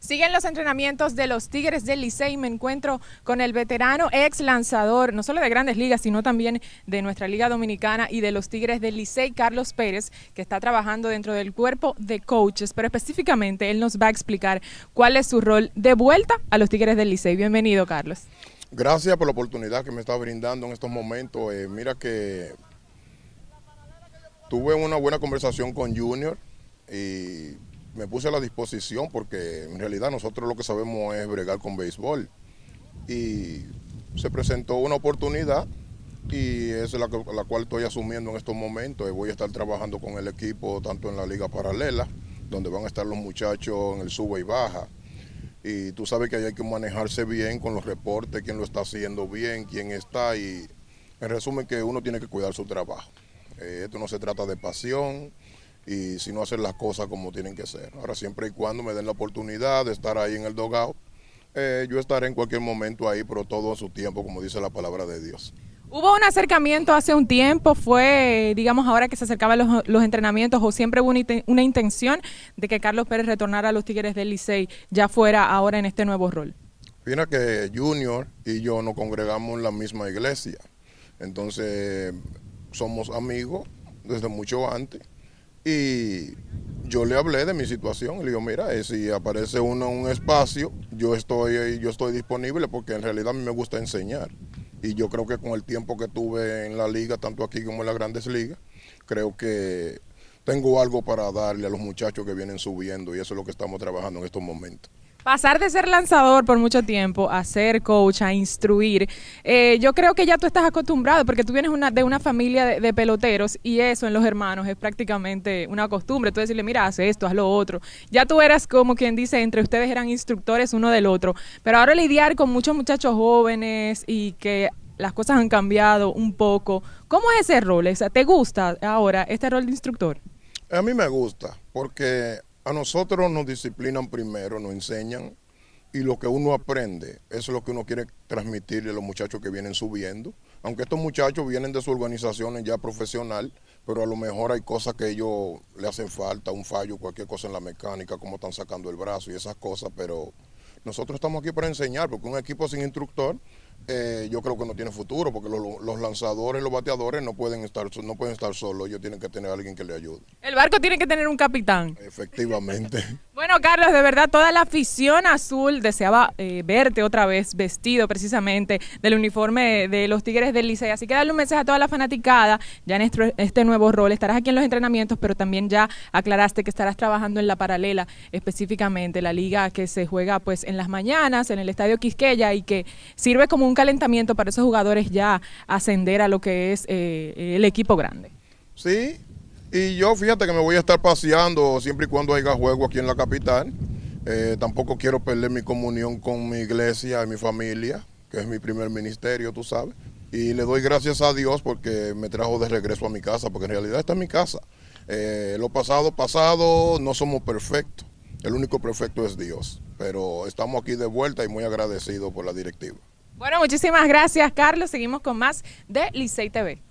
Siguen los entrenamientos de los Tigres del Licey. Me encuentro con el veterano ex lanzador, no solo de grandes ligas, sino también de nuestra Liga Dominicana y de los Tigres del Licey, Carlos Pérez, que está trabajando dentro del cuerpo de coaches. Pero específicamente él nos va a explicar cuál es su rol de vuelta a los Tigres del Licey. Bienvenido, Carlos. Gracias por la oportunidad que me está brindando en estos momentos. Eh, mira que tuve una buena conversación con Junior y me puse a la disposición porque en realidad nosotros lo que sabemos es bregar con béisbol. Y se presentó una oportunidad y es la, la cual estoy asumiendo en estos momentos. Voy a estar trabajando con el equipo tanto en la liga paralela, donde van a estar los muchachos en el sube y baja. Y tú sabes que hay que manejarse bien con los reportes, quién lo está haciendo bien, quién está y en resumen que uno tiene que cuidar su trabajo. Eh, esto no se trata de pasión, y si no hacer las cosas como tienen que ser. Ahora, siempre y cuando me den la oportunidad de estar ahí en el dogado, eh, yo estaré en cualquier momento ahí, pero todo a su tiempo, como dice la palabra de Dios. Hubo un acercamiento hace un tiempo, fue, digamos, ahora que se acercaban los, entrenamientos, o siempre hubo una, intención de que Carlos Pérez retornara a los Tigres del Licey, ya fuera ahora en este nuevo rol. Fíjate que Junior y yo nos congregamos en la misma iglesia, entonces somos amigos desde mucho antes y yo le hablé de mi situación. Le digo, mira, eh, si aparece uno en un espacio, yo estoy, yo estoy disponible porque en realidad a mí me gusta enseñar. Y yo creo que con el tiempo que tuve en la liga, tanto aquí como en las grandes ligas, creo que tengo algo para darle a los muchachos que vienen subiendo y eso es lo que estamos trabajando en estos momentos. Pasar de ser lanzador por mucho tiempo a ser coach, a instruir, eh, yo creo que ya tú estás acostumbrado porque tú vienes de una familia de, peloteros y eso en los hermanos es prácticamente una costumbre. Tú decirle, mira, haz esto, haz lo otro. Ya tú eras como quien dice, entre ustedes eran instructores uno del otro. Pero ahora lidiar con muchos muchachos jóvenes y que las cosas han cambiado un poco. ¿Cómo es ese rol? ¿Te gusta ahora este rol de instructor? A mí me gusta porque a nosotros nos disciplinan primero, nos enseñan y lo que uno aprende, es lo que uno quiere transmitirle a los muchachos que vienen subiendo. Aunque estos muchachos vienen de su organización ya profesional, pero a lo mejor hay cosas que ellos le hacen falta, un fallo, cualquier cosa en la mecánica, como están sacando el brazo y esas cosas, pero nosotros estamos aquí para enseñar, porque un equipo sin instructor eh, yo creo que no tiene futuro porque los, lanzadores, los bateadores no pueden estar no pueden estar solos, ellos tienen que tener a alguien que le ayude. El barco tiene que tener un capitán. Efectivamente. bueno, Carlos, de verdad toda la afición azul deseaba eh, verte otra vez vestido precisamente del uniforme de los Tigres del Licey, así que darle un mensaje a toda la fanaticada ya en este, este nuevo rol. Estarás aquí en los entrenamientos, pero también ya aclaraste que estarás trabajando en la paralela específicamente, la liga que se juega pues en las mañanas en el Estadio Quisqueya y que sirve como un calentamiento para esos jugadores ya ascender a lo que es eh, el equipo grande. Sí, y yo fíjate que me voy a estar paseando siempre y cuando haya juego aquí en la capital. Eh, tampoco quiero perder mi comunión con mi iglesia y mi familia, que es mi primer ministerio, tú sabes. Y le doy gracias a Dios porque me trajo de regreso a mi casa, porque en realidad esta es mi casa. Eh, lo pasado, pasado, no somos perfectos. El único perfecto es Dios. Pero estamos aquí de vuelta y muy agradecidos por la directiva. Bueno, muchísimas gracias, Carlos. Seguimos con más de Licey TV.